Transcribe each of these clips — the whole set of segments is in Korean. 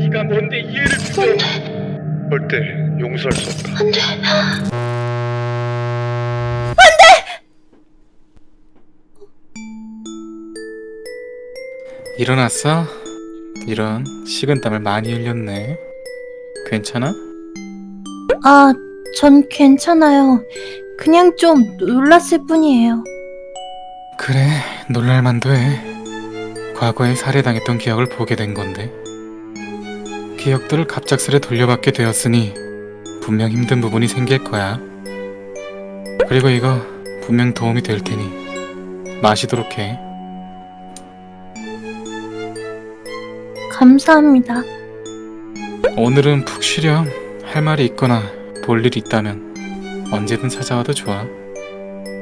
네가 뭔데 이해를 못해? 절대 용서할 수 없다. 안돼. 일어났어? 이런 식은땀을 많이 흘렸네. 괜찮아? 아, 전 괜찮아요. 그냥 좀 놀랐을 뿐이에요. 그래, 놀랄만도 해. 과거에 살해당했던 기억을 보게 된 건데. 기억들을 갑작스레 돌려받게 되었으니 분명 힘든 부분이 생길 거야. 그리고 이거 분명 도움이 될 테니 마시도록 해. 감사합니다. 오늘은 푹 쉬렴. 할 말이 있거나 볼 일이 있다면 언제든 찾아와도 좋아.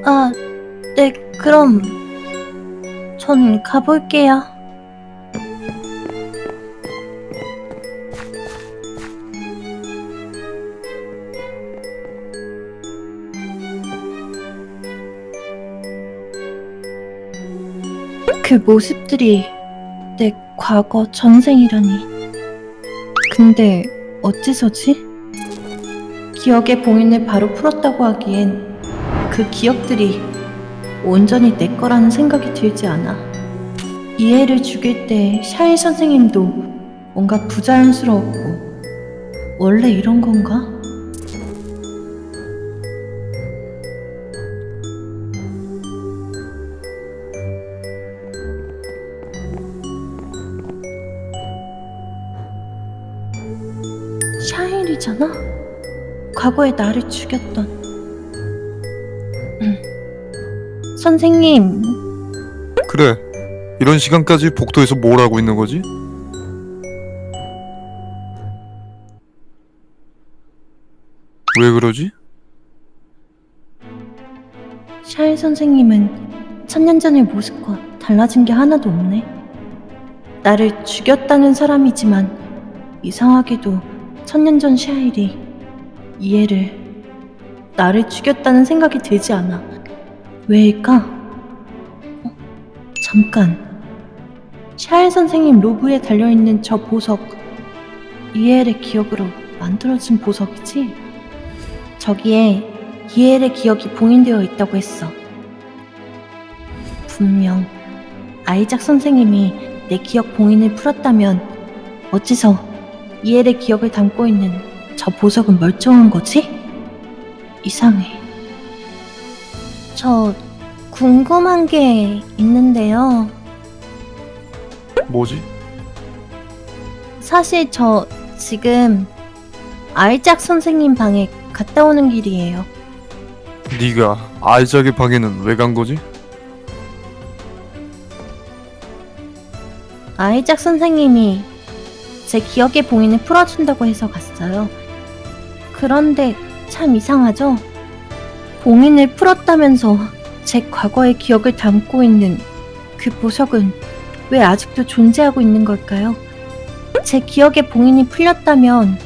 아, 네, 그럼 전 가볼게요. 그 모습들이 내 과거 전생이라니. 근데 어째서지? 기억의 봉인을 바로 풀었다고 하기엔 그 기억들이 온전히 내 거라는 생각이 들지 않아. 이해를 죽일 때 샤이 선생님도 뭔가 부자연스러웠고 원래 이런 건가? 샤일이잖아? 과거에 나를 죽였던 음. 선생님 그래. 이런 시간까지 복도에서 뭘 하고 있는 거지? 왜 그러지? 샤일 선생님은 천년 전의 모습과 달라진 게 하나도 없네. 나를 죽였다는 사람이지만 이상하게도 천년 전 샤일이 이해를 나를 죽였다는 생각이 들지 않아. 왜일까? 어, 잠깐. 샤일 선생님 로브에 달려있는 저 보석 이엘의 기억으로 만들어진 보석이지? 저기에 이엘의 기억이 봉인되어 있다고 했어. 분명 아이작 선생님이 내 기억 봉인을 풀었다면 어째서 이엘의 기억을 담고 있는 저 보석은 멀쩡한 거지? 이상해. 저 궁금한 게 있는데요. 뭐지? 사실 저 지금 아이작 선생님 방에 갔다 오는 길이에요. 네가 아이작의 방에는 왜 간 거지? 아이작 선생님이 제 기억의 봉인을 풀어준다고 해서 갔어요. 그런데 참 이상하죠? 봉인을 풀었다면서 제 과거의 기억을 담고 있는 그 보석은 왜 아직도 존재하고 있는 걸까요? 제 기억의 봉인이 풀렸다면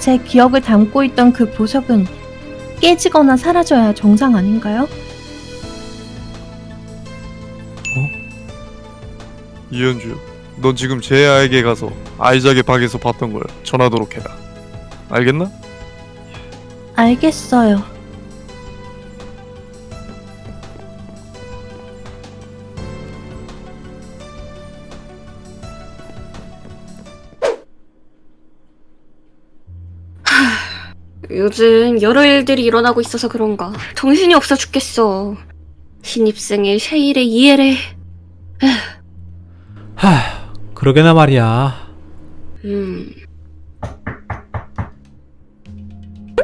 제 기억을 담고 있던 그 보석은 깨지거나 사라져야 정상 아닌가요? 이현주, 넌 지금 제아에게 가서 아이작의 방에서 봤던 걸 전하도록 해라. 알겠나? 알겠어요. 요즘 여러 일들이 일어나고 있어서 그런가 정신이 없어 죽겠어. 신입생의 쉐일의 이해를 하, 그러게나 말이야. 음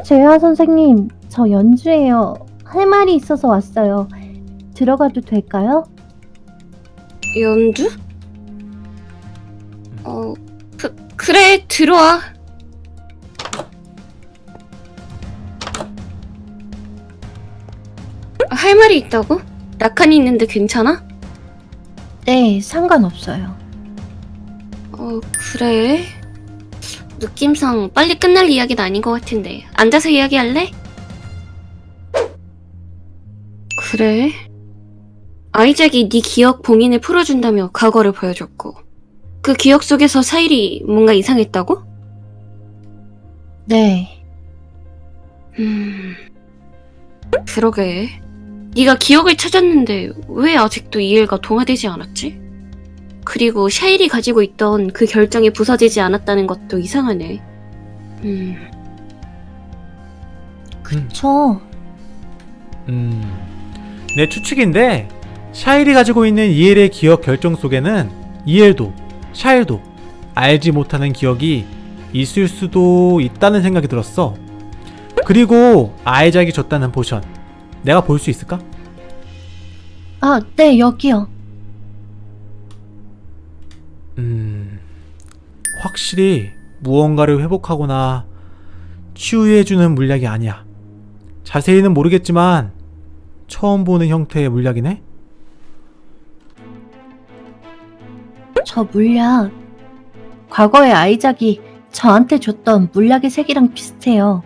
재하 선생님, 저 연주예요. 할 말이 있어서 왔어요. 들어가도 될까요? 연주? 어 그, 그래 들어와. 할 말이 있다고? 낙한이 있는데 괜찮아? 네, 상관없어요. 어 그래 느낌상 빨리 끝날 이야기는 아닌 것 같은데 앉아서 이야기할래? 그래 아이작이 네 기억 봉인을 풀어준다며 과거를 보여줬고 그 기억 속에서 사일이 뭔가 이상했다고? 네. 음... 그러게. 네가 기억을 찾았는데 왜 아직도 이해가 동화되지 않았지? 그리고 샤일이 가지고 있던 그 결정이 부서지지 않았다는 것도 이상하네. 음... 저 음, 내 추측인데 샤일이 가지고 있는 이엘의 기억 결정 속에는 이엘도 샤일도 알지 못하는 기억이 있을 수도 있다는 생각이 들었어. 그리고 아이작이 줬다는 potion 내가 볼 수 있을까? 아, 네, 여기요. 음, 확실히 무언가를 회복하거나 치유해주는 물약이 아니야. 자세히는 모르겠지만 처음 보는 형태의 물약이네. 저 물약. 과거에 아이작이 저한테 줬던 물약의 색이랑 비슷해요.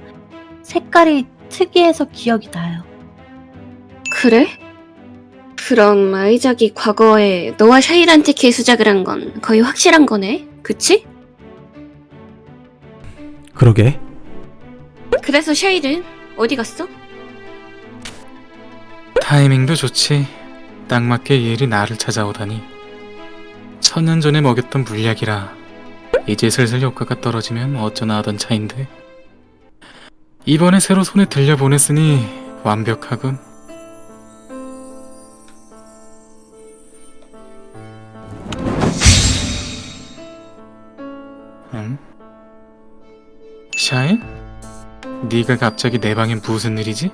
색깔이 특이해서 기억이 나요. 그래? 그럼 아이작이 과거에 너와 샤일한테 개수작을 한 건 거의 확실한 거네? 그치? 그러게. 그래서 샤일은 어디 갔어? 타이밍도 좋지. 딱 맞게 이엘이 나를 찾아오다니. 천년 전에 먹였던 물약이라 이제 슬슬 효과가 떨어지면 어쩌나 하던 차인데. 이번에 새로 손에 들려 보냈으니 완벽하군. 응? 샤인? 네가 갑자기 내 방에 무슨 일이지?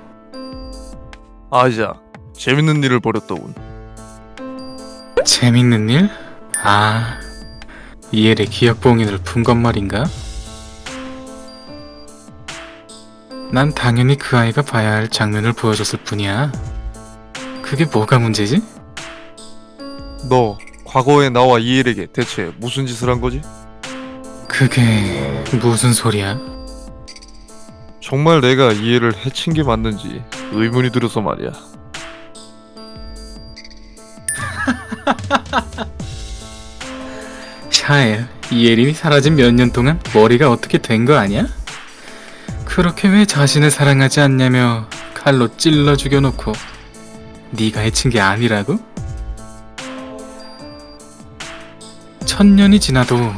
아이작, 재밌는 일을 벌였더군. 재밌는 일? 아, 이엘의 기억 봉인을 푼 것 말인가? 난 당연히 그 아이가 봐야 할 장면을 보여줬을 뿐이야. 그게 뭐가 문제지? 너 과거의 나와 이엘에게 대체 무슨 짓을 한 거지? 그게 무슨 소리야? 정말 내가 이엘을 해친 게 맞는지 의문이 들어서 말이야. 샤엘, 이엘이 사라진 몇 년 동안 머리가 어떻게 된 거 아니야? 그렇게 왜 자신을 사랑하지 않냐며 칼로 찔러 죽여놓고 네가 해친 게 아니라고? 천년이 지나도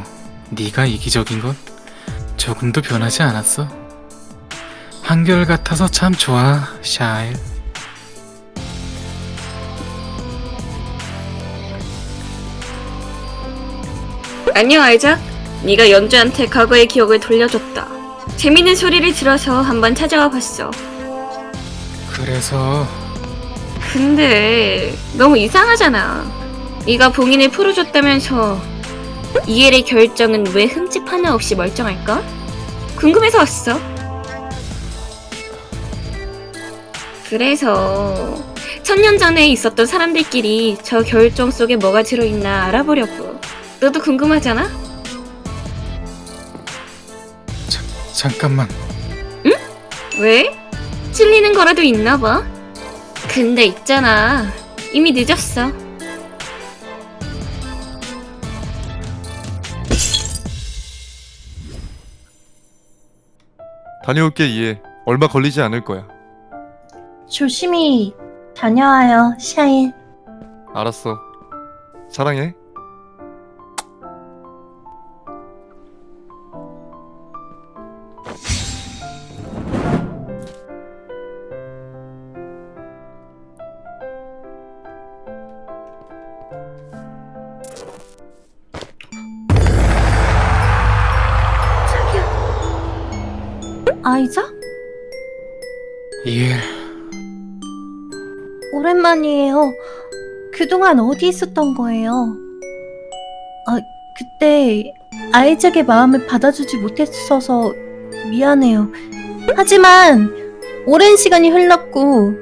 네가 이기적인 건 조금도 변하지 않았어. 한결같아서 참 좋아, 샤엘. 안녕 아이작. 네가 연주한테 과거의 기억을 돌려줬다. 재밌는 소리를 들어서 한번 찾아와 봤어. 그래서 근데 너무 이상하잖아. 네가 봉인을 풀어줬다면서 이엘의 결정은 왜 흠집 하나 없이 멀쩡할까? 궁금해서 왔어. 그래서 천년 전에 있었던 사람들끼리 저 결정 속에 뭐가 들어있나 알아보려고. 너도 궁금하잖아? 잠깐만. 왜? 찔리는 거라도 있나 봐. 근데 있잖아. 이미 늦었어. 다녀올게 이엘. 얼마 걸리지 않을 거야. 조심히 다녀와요, 샤일. 알았어. 사랑해. 아이작? 이엘, 오랜만이에요. 그동안 어디 있었던 거예요? 아, 그때 아이작의 마음을 받아주지 못했어서 미안해요. 하지만 오랜 시간이 흘렀고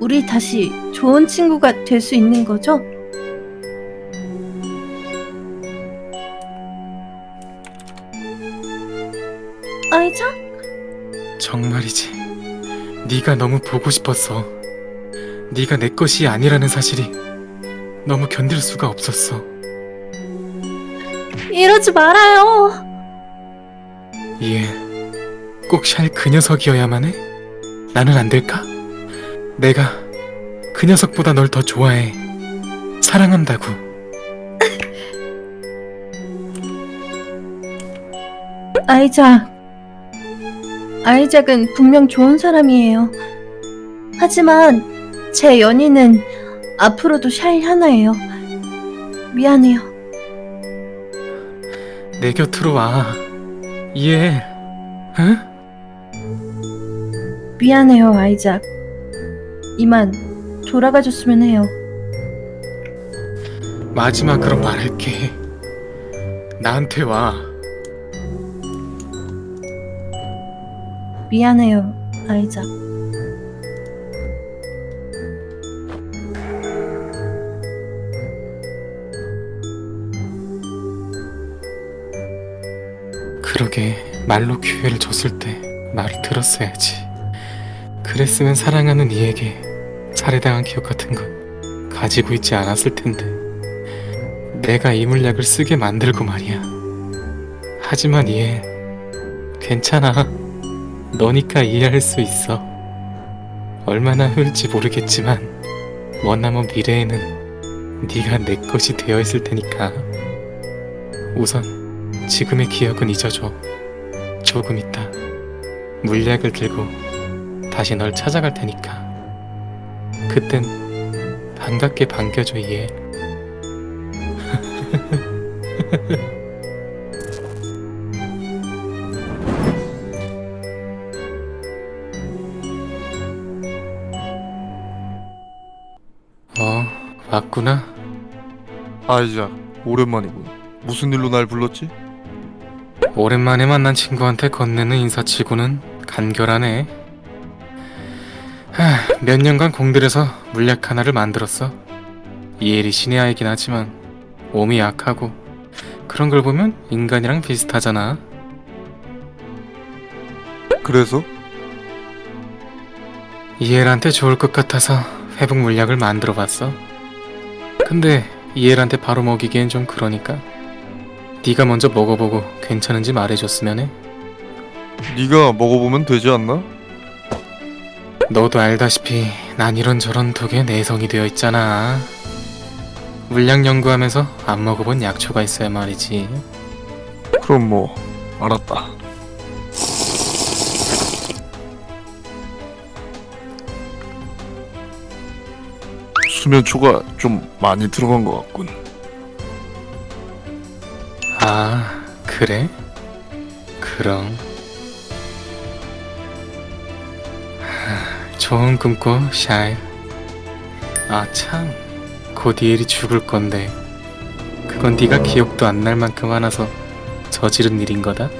우리 다시 좋은 친구가 될 수 있는 거죠? 정말이지. 네가 너무 보고 싶었어. 네가 내 것이 아니라는 사실이 너무 견딜 수가 없었어. 이러지 말아요. 예. 꼭 샬 그 녀석이어야만 해? 나는 안 될까? 내가 그 녀석보다 널 더 좋아해. 사랑한다고. 아이작. 아이작은 분명 좋은 사람이에요. 하지만 제 연인은 앞으로도 샤일 하나예요. 미안해요. 내 곁으로 와. 이해해. 응? 미안해요, 아이작. 이만 돌아가 줬으면 해요. 마지막으로 말할게. 나한테 와. 미안해요, 아이작. 그러게 말로 기회를 줬을 때 말을 들었어야지. 그랬으면 사랑하는 이에게 살해당한 기억 같은 건 가지고 있지 않았을 텐데. 내가 이 물약을 쓰게 만들고 말이야. 하지만 이해. 괜찮아. 너니까 이해할 수 있어. 얼마나 흘지 모르겠지만 머나먼 미래에는 네가 내 것이 되어 있을 테니까. 우선 지금의 기억은 잊어줘. 조금 있다. 물약을 들고 다시 널 찾아갈 테니까. 그땐 반갑게 반겨줘 얘. 어, 왔구나. 아이작 오랜만이군. 무슨 일로 날 불렀지? 오랜만에 만난 친구한테 건네는 인사치고는 간결하네. 하, 몇 년간 공들여서 물약 하나를 만들었어. 이엘이 신의 아이긴 하지만 몸이 약하고 그런 걸 보면 인간이랑 비슷하잖아. 그래서 이엘한테 좋을 것 같아서 회복 물약을 만들어 봤어. 근데 이엘한테 바로 먹이기엔 좀 그러니까 네가 먼저 먹어보고 괜찮은지 말해줬으면 해. 네가 먹어보면 되지 않나? 너도 알다시피 난 이런저런 독에 내성이 되어 있잖아. 물약 연구하면서 안 먹어본 약초가 있어야 말이지. 그럼 뭐 알았다. 수면초가 좀 많이 들어간 것 같군. 아, 그래? 그럼. 하, 좋은 꿈꿔, 샤일. 아, 참. 곧 이엘이 죽을 건데. 그건 네가 기억도 안 날 만큼 화나서 저지른 일인 거다?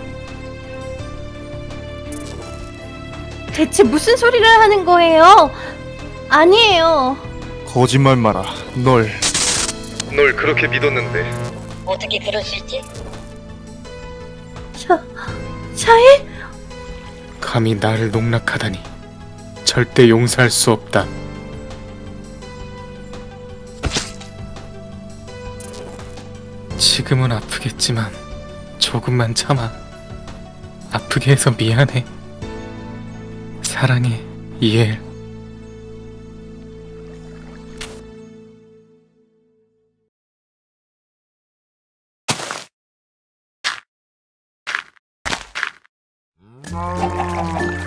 대체 무슨 소리를 하는 거예요? 아니에요. 거짓말 마라. 널 널 그렇게 믿었는데 어떻게 그럴 수 있지? 샤, 샤일? 감히 나를 농락하다니. 절대 용서할 수 없다. 지금은 아프겠지만 조금만 참아. 아프게 해서 미안해. 사랑해, 이엘. Oh.